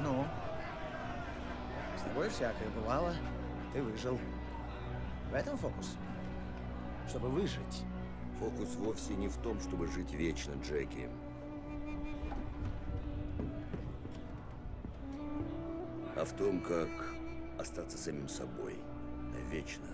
Ну? С тобой всякое бывало. Ты выжил. В этом фокус? Чтобы выжить. Фокус вовсе не в том, чтобы жить вечно, Джеки. А в том, как остаться самим собой вечно.